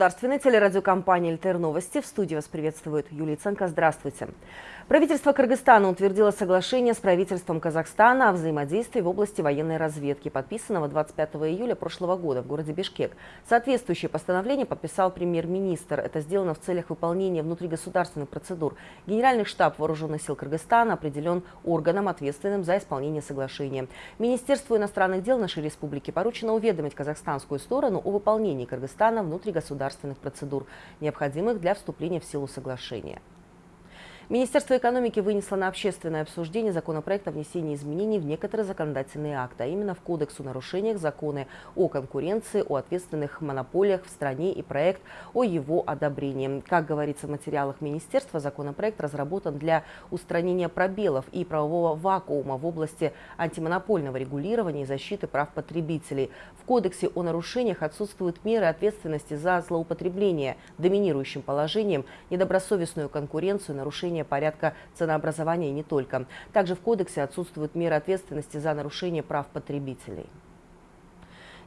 государственной телерадиокомпании «ЛТР Новости». В студии вас приветствует Юлия Ценко. Здравствуйте. Правительство Кыргызстана утвердило соглашение с правительством Казахстана о взаимодействии в области военной разведки, подписанного 25 июля прошлого года в городе Бишкек. Соответствующее постановление подписал премьер-министр. Это сделано в целях выполнения внутригосударственных процедур. Генеральный штаб Вооруженных сил Кыргызстана определен органом, ответственным за исполнение соглашения. Министерству иностранных дел нашей республики поручено уведомить казахстанскую сторону о выполнении Кыргызстана внутригосударственных процедур, необходимых для вступления в силу соглашения. Министерство экономики вынесло на общественное обсуждение законопроект о внесении изменений в некоторые законодательные акты, а именно в Кодекс о нарушениях, законы о конкуренции, о ответственных монополиях в стране и проект о его одобрении. Как говорится в материалах Министерства, законопроект разработан для устранения пробелов и правового вакуума в области антимонопольного регулирования и защиты прав потребителей. В Кодексе о нарушениях отсутствуют меры ответственности за злоупотребление доминирующим положением, недобросовестную конкуренцию, нарушение нарушение порядка ценообразования и не только. Также в кодексе отсутствуют меры ответственности за нарушение прав потребителей.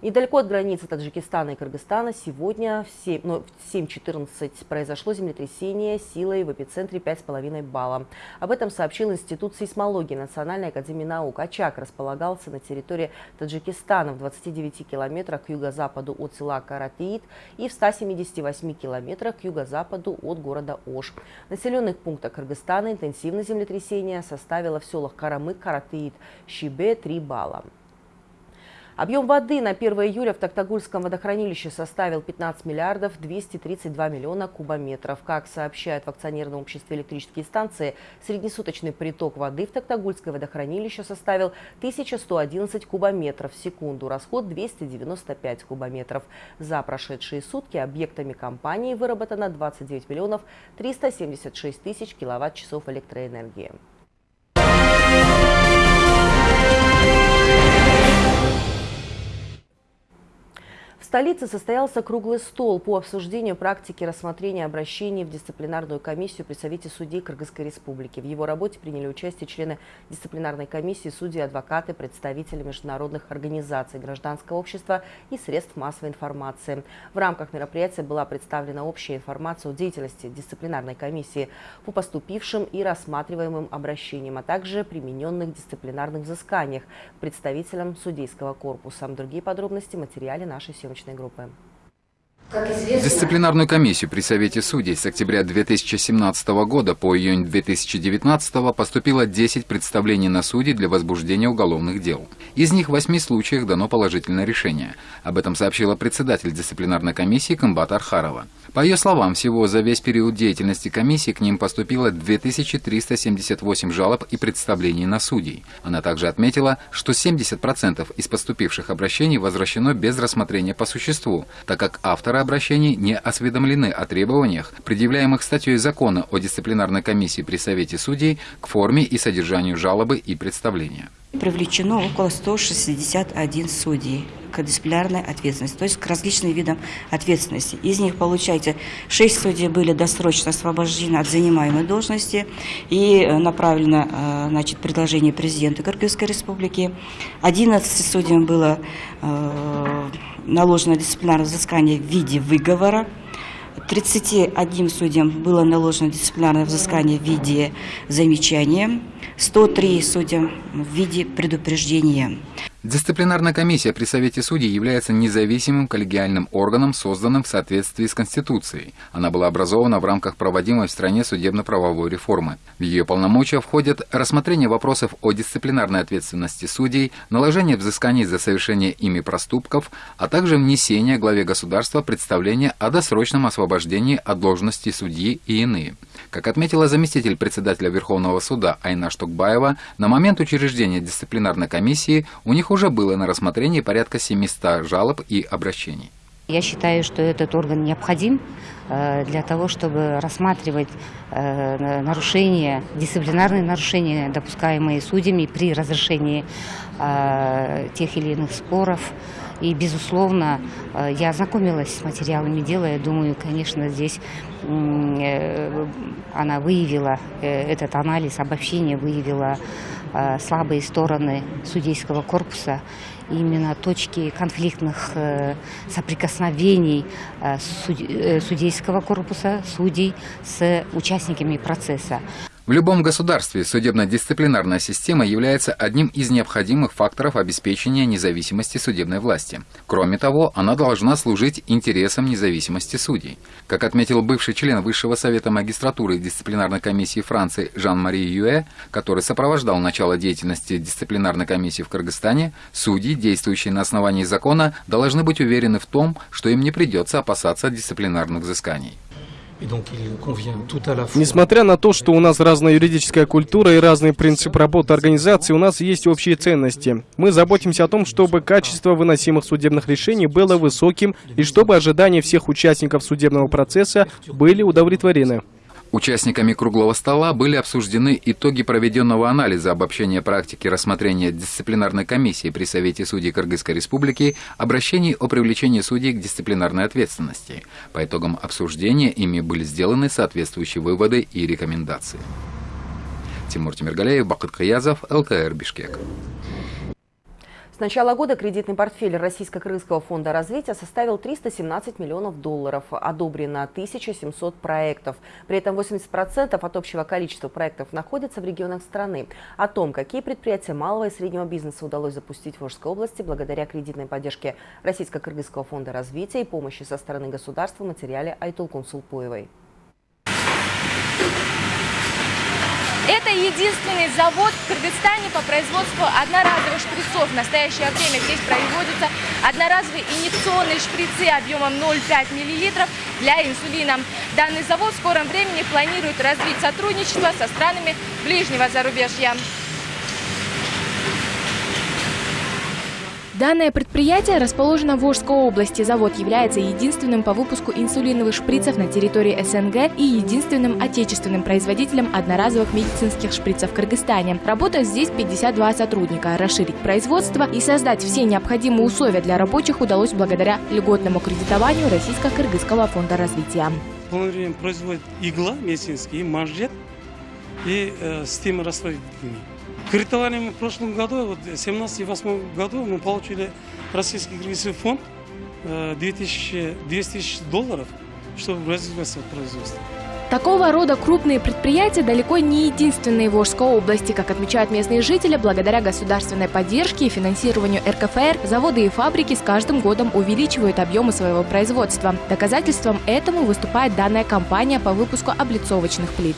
Недалеко от границы Таджикистана и Кыргызстана сегодня в 7.14 ну, произошло землетрясение силой в эпицентре 5,5 балла. Об этом сообщил Институт сейсмологии Национальной академии наук. Очаг располагался на территории Таджикистана в 29 километрах к юго-западу от села Каратиит и в 178 километрах к юго-западу от города Ош. В населенных пунктах Кыргызстана интенсивность землетрясения составила в селах Карамык, Каратиит, Щибе 3 балла. Объем воды на 1 июля в Токтагульском водохранилище составил 15 миллиардов 232 миллиона кубометров. Как сообщают в акционерном обществе электрические станции, среднесуточный приток воды в Токтагульское водохранилище составил 1111 кубометров в секунду, расход 295 кубометров. За прошедшие сутки объектами компании выработано 29 миллионов 376 тысяч киловатт-часов электроэнергии. Столице состоялся круглый стол по обсуждению практики рассмотрения обращений в дисциплинарную комиссию при Совете судей Кыргызской Республики. В его работе приняли участие члены дисциплинарной комиссии, судьи, адвокаты, представители международных организаций, гражданского общества и средств массовой информации. В рамках мероприятия была представлена общая информация о деятельности дисциплинарной комиссии по поступившим и рассматриваемым обращениям, а также примененных дисциплинарных взысканиях представителям судейского корпуса. Другие подробности в материале нашей съемочной съемочной группы. Дисциплинарную комиссию при Совете судей с октября 2017 года по июнь 2019 поступило 10 представлений на судей для возбуждения уголовных дел. Из них в 8 случаях дано положительное решение. Об этом сообщила председатель дисциплинарной комиссии Камбат Архарова. По ее словам, всего за весь период деятельности комиссии к ним поступило 2378 жалоб и представлений на судей. Она также отметила, что 70% из поступивших обращений возвращено без рассмотрения по существу, так как авторы обращений не осведомлены о требованиях, предъявляемых статьей закона о дисциплинарной комиссии при Совете судей к форме и содержанию жалобы и представления. Привлечено около 161 судей к дисциплинарной ответственности, то есть к различным видам ответственности. Из них, получается, 6 судей были досрочно освобождены от занимаемой должности и э, направлено э, значит, предложение президента Кыргызской республики. 11 судьям было э, наложено дисциплинарное взыскание в виде выговора. 31 судьям было наложено дисциплинарное взыскание в виде замечания, 103 судьям в виде предупреждения. Дисциплинарная комиссия при Совете судей является независимым коллегиальным органом, созданным в соответствии с Конституцией. Она была образована в рамках проводимой в стране судебно-правовой реформы. В ее полномочия входят рассмотрение вопросов о дисциплинарной ответственности судей, наложение взысканий за совершение ими проступков, а также внесение главе государства представления о досрочном освобождении от должности судьи и иные. Как отметила заместитель председателя Верховного суда Айна Штукбаева, на момент учреждения дисциплинарной комиссии у них уже было на рассмотрении порядка 700 жалоб и обращений. Я считаю, что этот орган необходим э, для того, чтобы рассматривать э, нарушения, дисциплинарные нарушения, допускаемые судьями при разрешении э, тех или иных споров И, безусловно, э, я ознакомилась с материалами дела. Я думаю, конечно, здесь э, она выявила, этот анализ, обобщение выявила слабые стороны судейского корпуса именно точки конфликтных э, соприкосновений э, э, судейского корпуса, судей с участниками процесса. В любом государстве судебно-дисциплинарная система является одним из необходимых факторов обеспечения независимости судебной власти. Кроме того, она должна служить интересам независимости судей. Как отметил бывший член Высшего совета магистратуры дисциплинарной комиссии Франции Жан-Мари Юэ, который сопровождал начало деятельности дисциплинарной комиссии в Кыргызстане, судьи, действующие на основании закона, должны быть уверены в том, что им не придется опасаться дисциплинарных взысканий. Несмотря на то, что у нас разная юридическая культура и разный принцип работы организации, у нас есть общие ценности. Мы заботимся о том, чтобы качество выносимых судебных решений было высоким и чтобы ожидания всех участников судебного процесса были удовлетворены. Участниками круглого стола были обсуждены итоги проведенного анализа обобщения практики рассмотрения дисциплинарной комиссии при Совете судей Кыргызской Республики обращений о привлечении судей к дисциплинарной ответственности. По итогам обсуждения ими были сделаны соответствующие выводы и рекомендации. Тимур Тимиргалеев, Бакыт Каязов, ЛТР Бишкек. С начала года кредитный портфель Российско-Крымского фонда развития составил 317 миллионов долларов. Одобрено 1700 проектов. При этом 80% от общего количества проектов находятся в регионах страны. О том, какие предприятия малого и среднего бизнеса удалось запустить в Волжской области благодаря кредитной поддержке Российско-Кыргызского фонда развития и помощи со стороны государства в материале Айтулкун Сулпуевой. Это единственный завод в Кыргызстане по производству одноразовых шприцов. В настоящее время здесь производятся одноразовые инъекционные шприцы объемом 0,5 мл для инсулина. Данный завод в скором времени планирует развить сотрудничество со странами ближнего зарубежья. Данное предприятие расположено в Волжской области. Завод является единственным по выпуску инсулиновых шприцев на территории СНГ и единственным отечественным производителем одноразовых медицинских шприцев в Кыргызстане. Работают здесь 52 сотрудника. Расширить производство и создать все необходимые условия для рабочих удалось благодаря льготному кредитованию Российско-Кыргызского фонда развития. В производит игла медицинский, и манжет, и э, система расслабительной. Кредитование мы в прошлом году, вот в 2017-2008 году мы получили Российский кредитный фонд 2000, 200 тысяч долларов, чтобы развивать производство. Такого рода крупные предприятия далеко не единственные в Волжской области. Как отмечают местные жители, благодаря государственной поддержке и финансированию РКФР, заводы и фабрики с каждым годом увеличивают объемы своего производства. Доказательством этому выступает данная компания по выпуску облицовочных плит.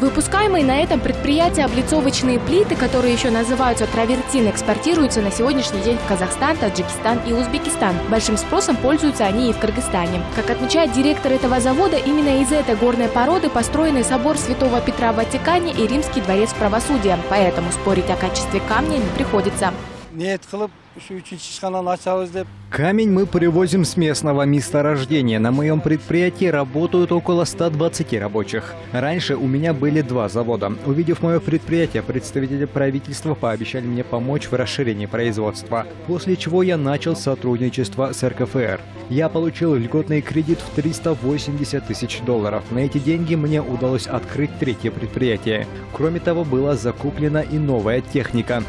Выпускаемые на этом предприятии облицовочные плиты, которые еще называются травертин, экспортируются на сегодняшний день в Казахстан, Таджикистан и Узбекистан. Большим спросом пользуются они и в Кыргызстане. Как отмечает директор этого завода, именно из этой горной породы построены собор Святого Петра в Ватикане и Римский дворец правосудия. Поэтому спорить о качестве камня не приходится. Камень мы привозим с местного месторождения. На моем предприятии работают около 120 рабочих. Раньше у меня были два завода. Увидев мое предприятие, представители правительства пообещали мне помочь в расширении производства, после чего я начал сотрудничество с РКФР. Я получил льготный кредит в 380 тысяч долларов. На эти деньги мне удалось открыть третье предприятие. Кроме того, была закуплена и новая техника.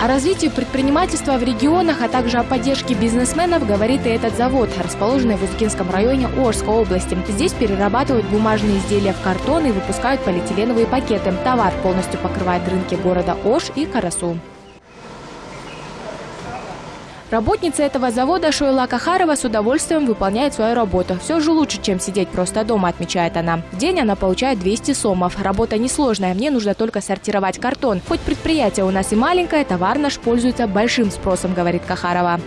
О развитии предпринимательства в регионах, а также о поддержке бизнесменов говорит и этот завод, расположенный в Узкинском районе Орской области. Здесь перерабатывают бумажные изделия в картон и выпускают полиэтиленовые пакеты. Товар полностью покрывает рынки города Ош и Карасу. Работница этого завода Шойла Кахарова с удовольствием выполняет свою работу. Все же лучше, чем сидеть просто дома, отмечает она. В день она получает 200 сомов. Работа несложная, мне нужно только сортировать картон. Хоть предприятие у нас и маленькое, товар наш пользуется большим спросом, говорит Кахарова.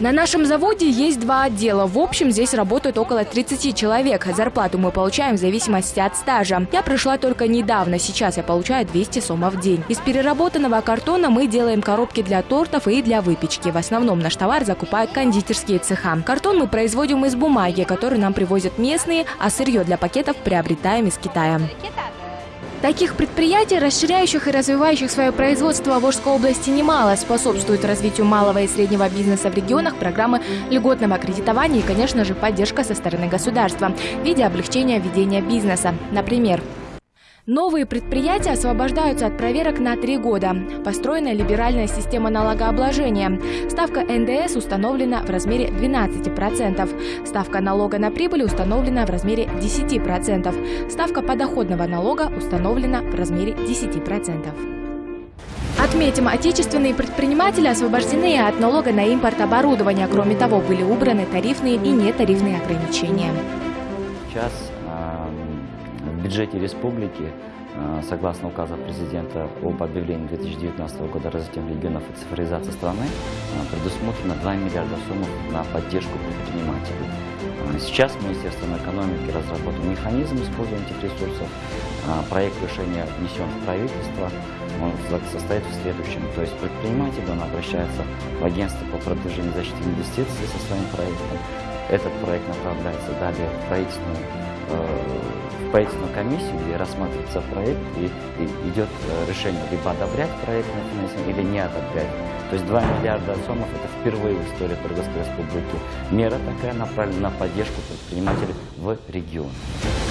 На нашем заводе есть два отдела. В общем, здесь работают около 30 человек. Зарплату мы получаем в зависимости от стажа. Я пришла только недавно. Сейчас я получаю 200 сомов в день. Из переработанного картона мы делаем коробки для тортов и для выпечки. В основном наш товар закупают кондитерские цеха. Картон мы производим из бумаги, которую нам привозят местные, а сырье для пакетов приобретаем из Китая. Таких предприятий, расширяющих и развивающих свое производство в Волжской области немало, способствует развитию малого и среднего бизнеса в регионах программы льготного кредитования и, конечно же, поддержка со стороны государства в виде облегчения ведения бизнеса. Например, Новые предприятия освобождаются от проверок на три года. Построена либеральная система налогообложения. Ставка НДС установлена в размере 12%. Ставка налога на прибыль установлена в размере 10%. Ставка подоходного налога установлена в размере 10%. Отметим, отечественные предприниматели освобождены от налога на импорт оборудования. Кроме того, были убраны тарифные и нетарифные ограничения. Сейчас бюджете республики, э, согласно указа президента об объявлении 2019 года развития регионов и цифровизации страны, э, предусмотрено 2 миллиарда сумм на поддержку предпринимателей. Э, сейчас Министерство экономики разработало механизм использования этих ресурсов. Проект решения внесен в правительство. Он состоит в следующем. То есть предприниматель, он обращается в агентство по продвижению защиты инвестиций со своим проектом. Этот проект направляется далее в правительственную правительственную комиссию, где рассматривается проект и, и идет э, решение либо одобрять проект на финансирование или не одобрять. То есть 2 миллиарда сомов – это впервые в истории Кыргызской республики. Мера такая направлена на поддержку предпринимателей в регионе.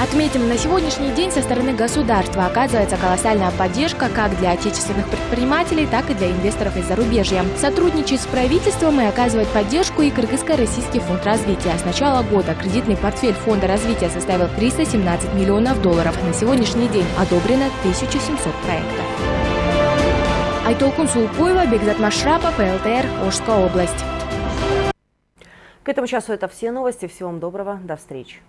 Отметим, на сегодняшний день со стороны государства оказывается колоссальная поддержка как для отечественных предпринимателей, так и для инвесторов из зарубежья. Сотрудничать с правительством и оказывать поддержку и Кыргызско-Российский фонд развития. С начала года кредитный портфель фонда развития составил 317 миллионов долларов. На сегодняшний день одобрено 1700 проектов. Айтолкун Сулпуева, Бекзат Машрапов, ЛТР, Ожская область. К этому часу это все новости. Всего вам доброго. До встречи.